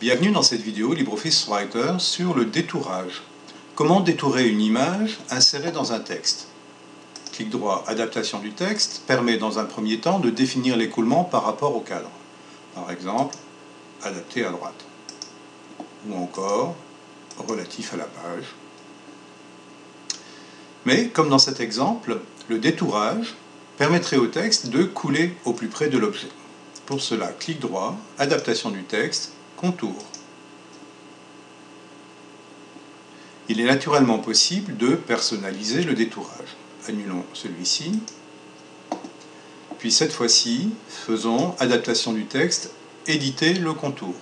Bienvenue dans cette vidéo LibreOffice Writer sur le détourage. Comment détourer une image insérée dans un texte Clic droit Adaptation du texte permet dans un premier temps de définir l'écoulement par rapport au cadre. Par exemple, adapter à droite. Ou encore, relatif à la page. Mais, comme dans cet exemple, le détourage permettrait au texte de couler au plus près de l'objet. Pour cela, clic droit, Adaptation du texte, Il est naturellement possible de personnaliser le détourage. Annulons celui-ci. Puis cette fois-ci, faisons Adaptation du texte, Éditer le contour.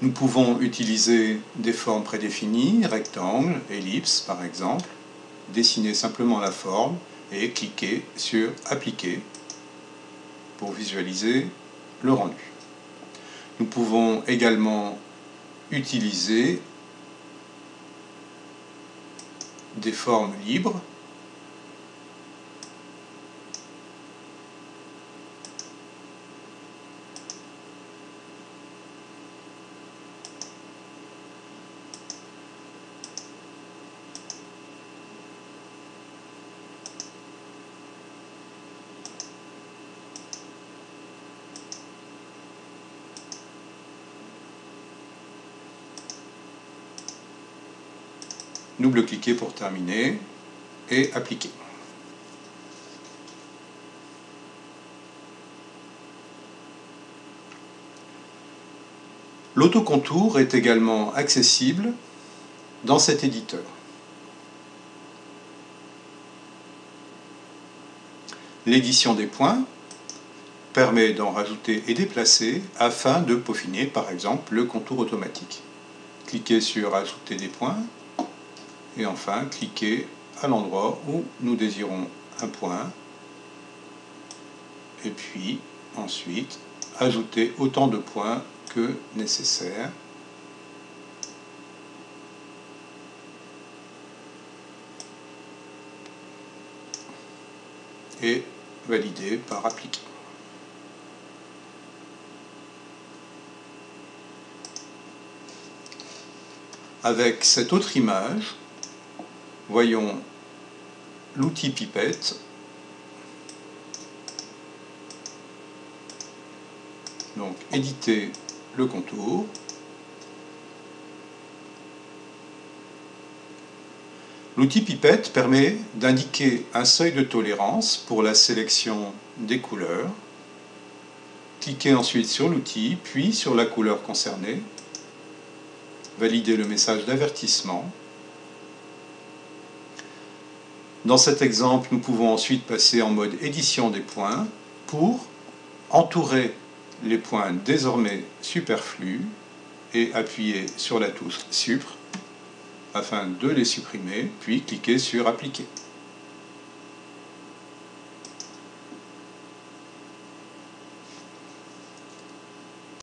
Nous pouvons utiliser des formes prédéfinies, rectangle, ellipse par exemple, dessiner simplement la forme et cliquer sur Appliquer pour visualiser le rendu. Nous pouvons également utiliser des formes libres double-cliquer pour terminer et appliquer. L'autocontour est également accessible dans cet éditeur. L'édition des points permet d'en rajouter et déplacer afin de peaufiner par exemple le contour automatique. Cliquez sur Ajouter des points et enfin cliquez à l'endroit où nous désirons un point et puis ensuite ajouter autant de points que nécessaire et valider par appliquer. Avec cette autre image, voyons l'outil pipette. Donc éditer le contour. L'outil pipette permet d'indiquer un seuil de tolérance pour la sélection des couleurs. Cliquez ensuite sur l'outil, puis sur la couleur concernée. Validez le message d'avertissement dans cet exemple, nous pouvons ensuite passer en mode édition des points pour entourer les points désormais superflus et appuyer sur la touche Supr afin de les supprimer, puis cliquer sur Appliquer.